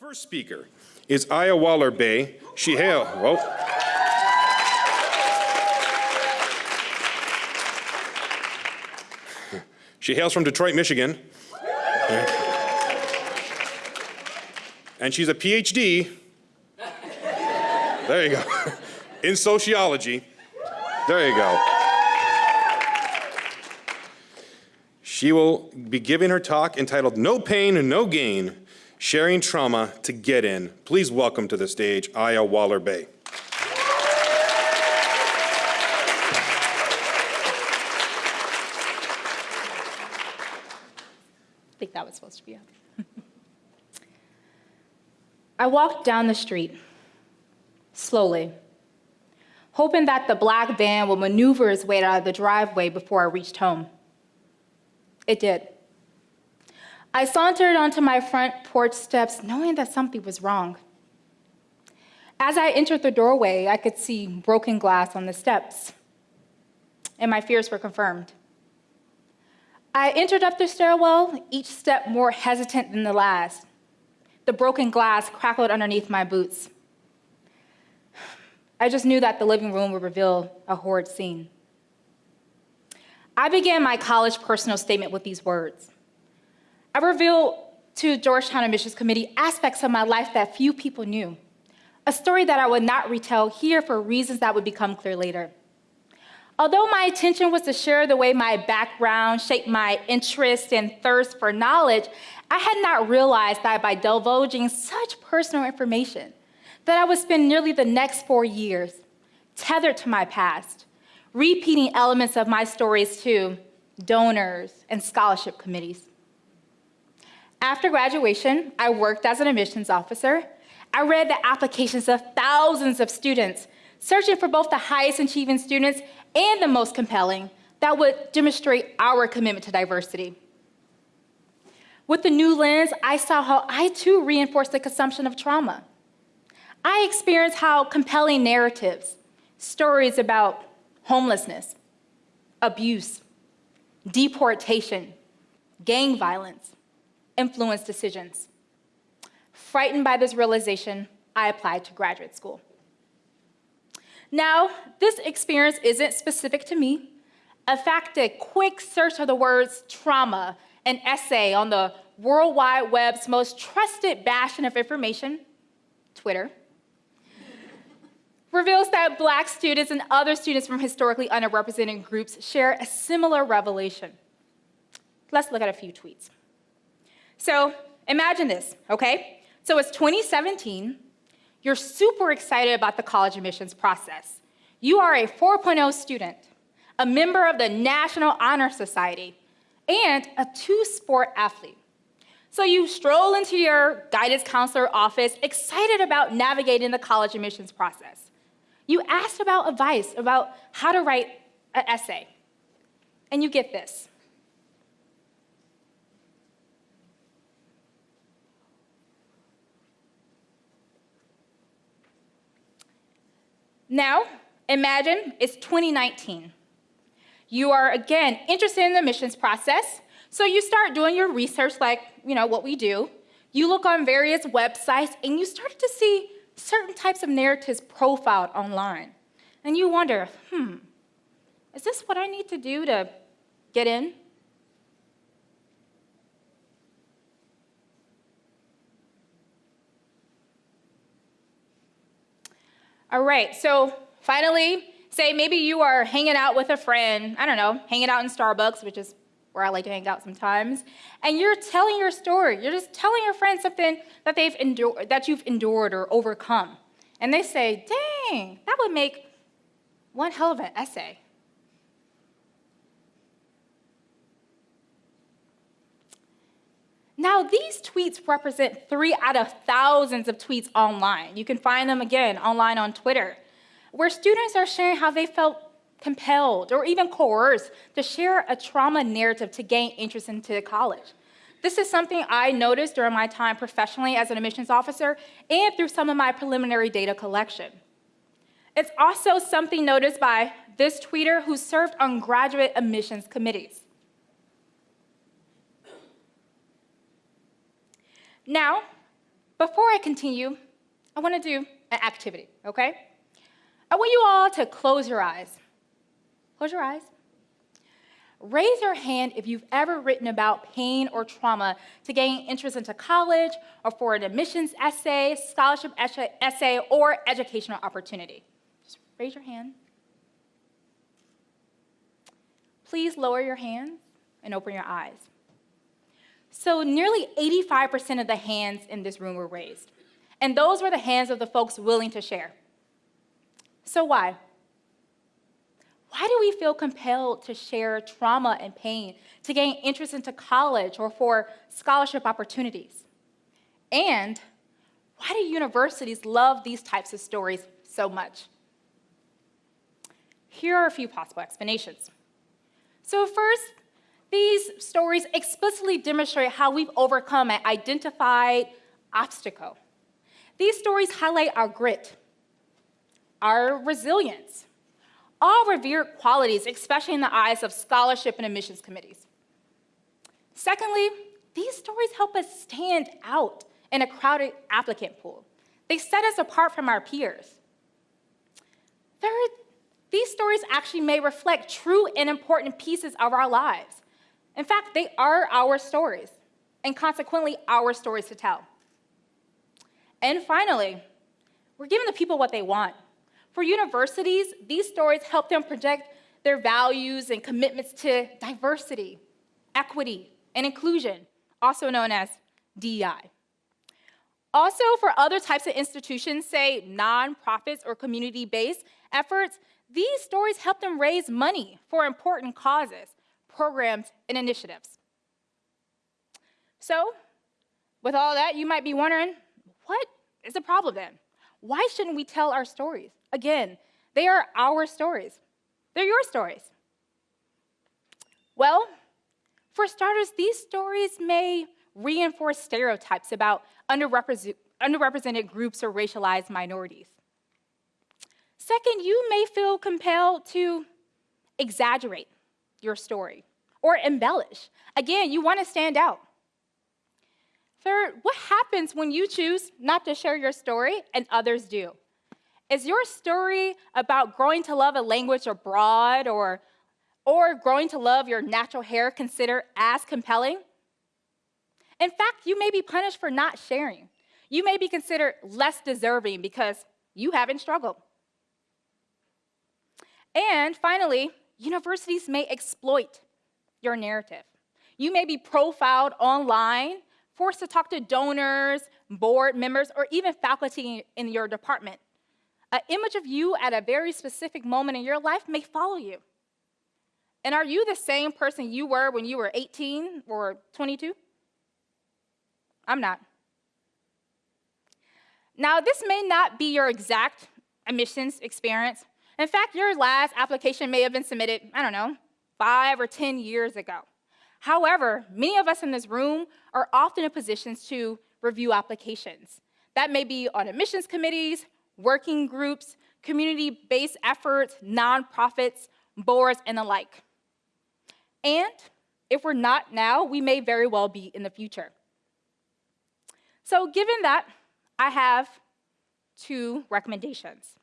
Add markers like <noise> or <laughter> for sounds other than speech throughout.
First speaker is Aya Waller-Bey. She hail. She hails from Detroit, Michigan. And she's a PhD. There you go. <laughs> In sociology. There you go. She will be giving her talk entitled No Pain, No Gain Sharing Trauma to Get In. Please welcome to the stage Aya Waller-Bey. I think that was supposed to be up. <laughs> I walked down the street, slowly, hoping that the black van would maneuver its way out of the driveway before I reached home. It did. I sauntered onto my front porch steps knowing that something was wrong. As I entered the doorway, I could see broken glass on the steps, and my fears were confirmed. I entered up the stairwell, each step more hesitant than the last. The broken glass crackled underneath my boots. I just knew that the living room would reveal a horrid scene. I began my college personal statement with these words. I revealed to Georgetown Admissions Committee aspects of my life that few people knew, a story that I would not retell here for reasons that would become clear later. Although my intention was to share the way my background shaped my interest and thirst for knowledge, I had not realized that by divulging such personal information, that I would spend nearly the next four years tethered to my past, repeating elements of my stories to donors and scholarship committees. After graduation, I worked as an admissions officer. I read the applications of thousands of students, searching for both the highest achieving students and the most compelling that would demonstrate our commitment to diversity. With the new lens, I saw how I too reinforced the consumption of trauma. I experienced how compelling narratives, stories about homelessness, abuse, deportation, gang violence, influence decisions. Frightened by this realization, I applied to graduate school. Now, this experience isn't specific to me. In fact, a quick search of the words trauma, an essay on the World Wide Web's most trusted bastion of information, Twitter, reveals that black students and other students from historically underrepresented groups share a similar revelation. Let's look at a few tweets. So imagine this, okay? So it's 2017, you're super excited about the college admissions process. You are a 4.0 student, a member of the National Honor Society, and a two-sport athlete. So you stroll into your guidance counselor office, excited about navigating the college admissions process. You ask about advice about how to write an essay, and you get this. Now, imagine it's 2019. You are, again, interested in the admissions process, so you start doing your research like, you know, what we do. You look on various websites, and you start to see certain types of narratives profiled online. And you wonder, hmm, is this what I need to do to get in? All right, so finally, say maybe you are hanging out with a friend, I don't know, hanging out in Starbucks, which is where I like to hang out sometimes, and you're telling your story. You're just telling your friend something that they've endured, that you've endured or overcome. And they say, dang, that would make one hell of an essay. Now, these tweets represent three out of thousands of tweets online. You can find them again online on Twitter, where students are sharing how they felt compelled or even coerced to share a trauma narrative to gain interest into college. This is something I noticed during my time professionally as an admissions officer and through some of my preliminary data collection. It's also something noticed by this tweeter who served on graduate admissions committees. Now, Before I continue, I want to do an activity, okay? I want you all to close your eyes. Close your eyes. Raise your hand if you've ever written about pain or trauma to gain entrance into college or for an admissions essay, scholarship essay, or educational opportunity. Just raise your hand. Please lower your hands and open your eyes. So nearly 85% of the hands in this room were raised. And those were the hands of the folks willing to share. So why? Why do we feel compelled to share trauma and pain, to gain interest into college or for scholarship opportunities? And why do universities love these types of stories so much? Here are a few possible explanations. So first, these stories explicitly demonstrate how we've overcome an identified obstacle. These stories highlight our grit, our resilience, all revered qualities, especially in the eyes of scholarship and admissions committees. Secondly, these stories help us stand out in a crowded applicant pool. They set us apart from our peers. Third, these stories actually may reflect true and important pieces of our lives. In fact, they are our stories, and consequently, our stories to tell. And finally, we're giving the people what they want. For universities, these stories help them project their values and commitments to diversity, equity, and inclusion, also known as DEI. Also, for other types of institutions, say nonprofits or community-based efforts, these stories help them raise money for important causes, programs, and initiatives. So, with all that, you might be wondering, what is the problem then? Why shouldn't we tell our stories? Again, they are our stories. They're your stories. Well, for starters, these stories may reinforce stereotypes about underrepresented, groups or racialized minorities. Second, you may feel compelled to exaggerate your story or embellish. Again, you want to stand out. Third, what happens when you choose not to share your story and others do? Is your story about growing to love a language abroad or, or growing to love your natural hair considered as compelling? In fact, you may be punished for not sharing. You may be considered less deserving because you haven't struggled. And finally, universities may exploit your narrative. You may be profiled online, forced to talk to donors, board members, or even faculty in your department. An image of you at a very specific moment in your life may follow you. And are you the same person you were when you were 18 or 22? I'm not. Now, this may not be your exact admissions experience, in fact, your last application may have been submitted, I don't know, five or 10 years ago. However, many of us in this room are often in positions to review applications. That may be on admissions committees, working groups, community-based efforts, nonprofits, boards, and the like. And if we're not now, we may very well be in the future. So given that, I have two recommendations.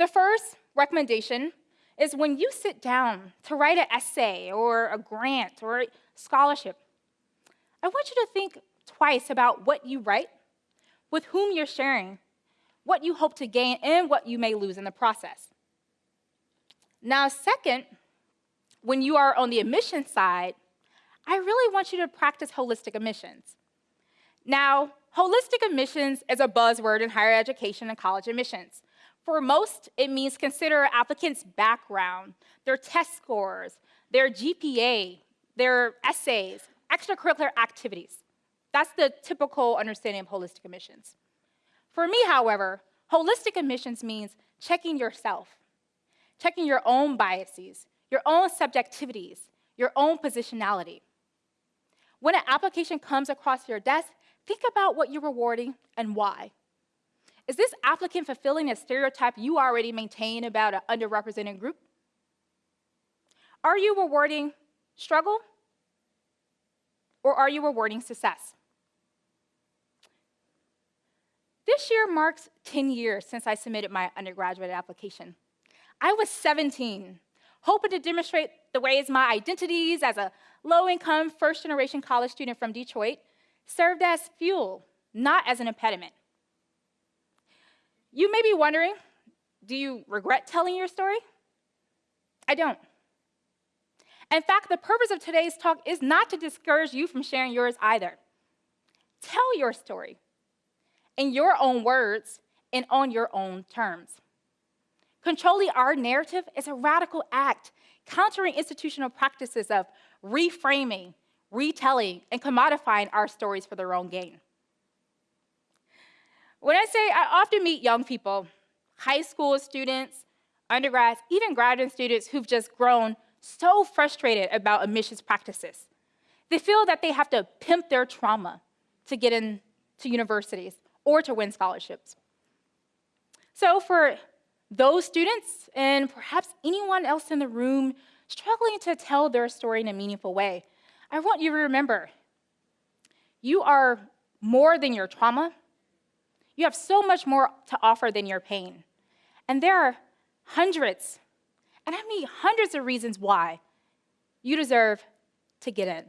The first recommendation is when you sit down to write an essay or a grant or a scholarship, I want you to think twice about what you write, with whom you're sharing, what you hope to gain, and what you may lose in the process. Now, second, when you are on the admission side, I really want you to practice holistic admissions. Now, holistic admissions is a buzzword in higher education and college admissions. For most, it means consider applicants' background, their test scores, their GPA, their essays, extracurricular activities. That's the typical understanding of holistic admissions. For me, however, holistic admissions means checking yourself, checking your own biases, your own subjectivities, your own positionality. When an application comes across your desk, think about what you're rewarding and why. Is this applicant fulfilling a stereotype you already maintain about an underrepresented group? Are you rewarding struggle or are you rewarding success? This year marks 10 years since I submitted my undergraduate application. I was 17, hoping to demonstrate the ways my identities as a low income, first generation college student from Detroit served as fuel, not as an impediment. You may be wondering do you regret telling your story? I don't. In fact, the purpose of today's talk is not to discourage you from sharing yours either. Tell your story in your own words and on your own terms. Controlling our narrative is a radical act, countering institutional practices of reframing, retelling, and commodifying our stories for their own gain. When I say I often meet young people, high school students, undergrads, even graduate students who've just grown so frustrated about admissions practices. They feel that they have to pimp their trauma to get into universities or to win scholarships. So for those students and perhaps anyone else in the room struggling to tell their story in a meaningful way, I want you to remember, you are more than your trauma. You have so much more to offer than your pain. And there are hundreds, and I mean hundreds of reasons why you deserve to get in.